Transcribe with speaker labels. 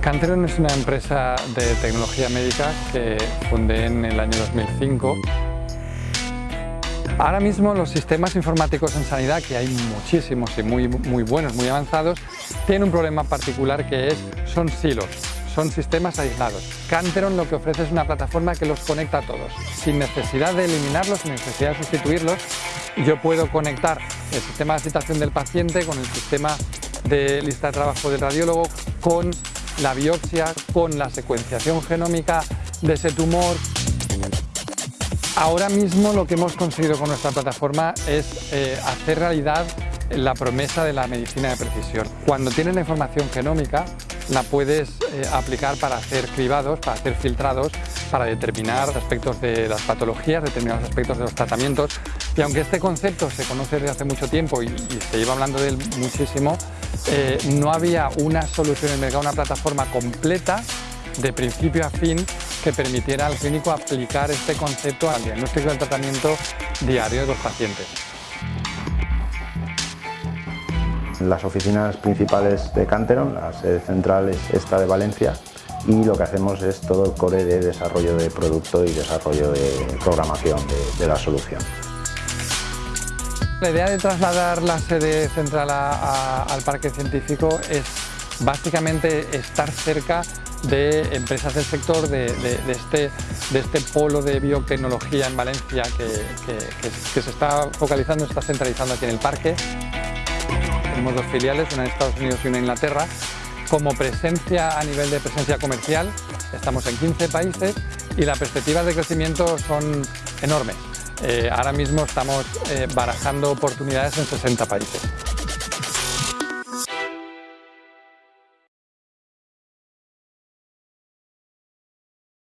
Speaker 1: Canteron es una empresa de tecnología médica que fundé en el año 2005. Ahora mismo los sistemas informáticos en sanidad, que hay muchísimos y muy, muy buenos, muy avanzados, tienen un problema particular que es, son silos, son sistemas aislados. Canteron lo que ofrece es una plataforma que los conecta a todos, sin necesidad de eliminarlos, sin necesidad de sustituirlos. Yo puedo conectar el sistema de citación del paciente con el sistema de lista de trabajo del radiólogo, con la biopsia, con la secuenciación genómica de ese tumor. Ahora mismo lo que hemos conseguido con nuestra plataforma es eh, hacer realidad la promesa de la medicina de precisión. Cuando tienes la información genómica, la puedes eh, aplicar para hacer cribados, para hacer filtrados, para determinar aspectos de las patologías, determinados aspectos de los tratamientos. Y aunque este concepto se conoce desde hace mucho tiempo y, se lleva hablando de él muchísimo, eh, no había una solución en el mercado, una plataforma completa de principio a fin que permitiera al clínico aplicar este concepto al diagnóstico y al tratamiento diario de los pacientes.
Speaker 2: Las oficinas principales de Canteron, la sede central es esta de Valencia y lo que hacemos es todo el core de desarrollo de producto y desarrollo de programación de, la solución.
Speaker 1: La idea de trasladar la sede central al parque científico es básicamente estar cerca de empresas del sector, de, este, de este, polo de biotecnología en Valencia que, se está focalizando, está centralizando aquí en el parque. Tenemos dos filiales, una en Estados Unidos y una en Inglaterra. Como presencia a nivel de presencia comercial, estamos en 15 países y las perspectivas de crecimiento son enormes. Eh, ahora mismo estamos eh, barajando oportunidades en 60 países.